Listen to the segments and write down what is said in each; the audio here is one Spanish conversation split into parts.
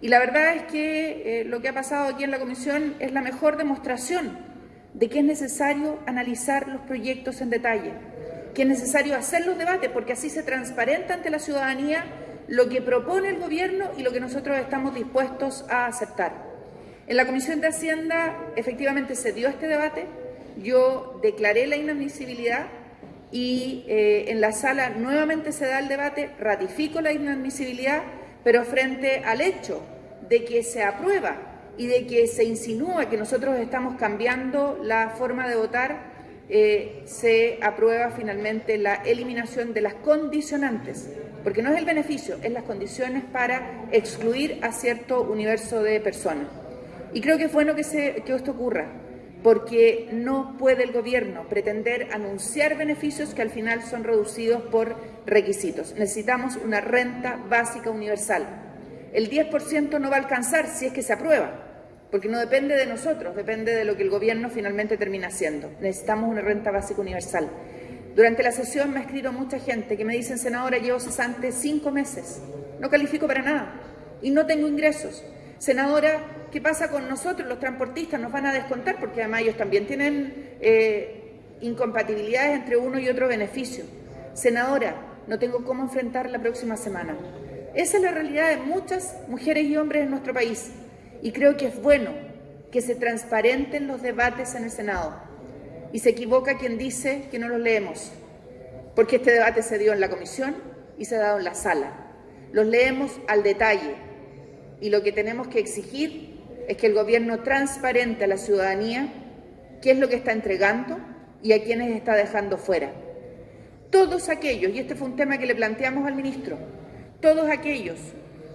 Y la verdad es que eh, lo que ha pasado aquí en la comisión es la mejor demostración de que es necesario analizar los proyectos en detalle, que es necesario hacer los debates, porque así se transparenta ante la ciudadanía lo que propone el Gobierno y lo que nosotros estamos dispuestos a aceptar. En la Comisión de Hacienda efectivamente se dio este debate, yo declaré la inadmisibilidad y eh, en la sala nuevamente se da el debate, ratifico la inadmisibilidad, pero frente al hecho de que se aprueba y de que se insinúa que nosotros estamos cambiando la forma de votar, eh, se aprueba finalmente la eliminación de las condicionantes, porque no es el beneficio, es las condiciones para excluir a cierto universo de personas. Y creo que es bueno que, se, que esto ocurra, porque no puede el Gobierno pretender anunciar beneficios que al final son reducidos por requisitos. Necesitamos una renta básica universal. El 10% no va a alcanzar si es que se aprueba, porque no depende de nosotros, depende de lo que el Gobierno finalmente termina haciendo. Necesitamos una renta básica universal. Durante la sesión me ha escrito mucha gente que me dicen, senadora, llevo cesante cinco meses, no califico para nada y no tengo ingresos. Senadora, ¿qué pasa con nosotros, los transportistas? Nos van a descontar porque además ellos también tienen eh, incompatibilidades entre uno y otro beneficio. Senadora, no tengo cómo enfrentar la próxima semana. Esa es la realidad de muchas mujeres y hombres en nuestro país y creo que es bueno que se transparenten los debates en el Senado. Y se equivoca quien dice que no los leemos, porque este debate se dio en la comisión y se ha dado en la sala. Los leemos al detalle, y lo que tenemos que exigir es que el Gobierno transparente a la ciudadanía qué es lo que está entregando y a quienes está dejando fuera. Todos aquellos, y este fue un tema que le planteamos al ministro, todos aquellos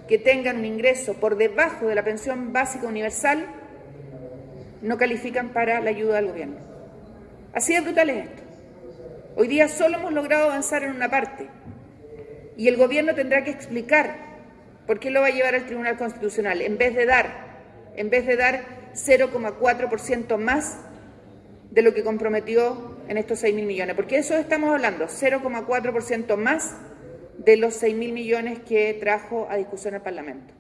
que tengan un ingreso por debajo de la pensión básica universal no califican para la ayuda del Gobierno. Así de brutal es esto. Hoy día solo hemos logrado avanzar en una parte y el Gobierno tendrá que explicar ¿Por qué lo va a llevar al Tribunal Constitucional? En vez de dar, en vez de dar 0,4% más de lo que comprometió en estos 6 mil millones. Porque eso estamos hablando, 0,4% más de los 6 mil millones que trajo a discusión el Parlamento.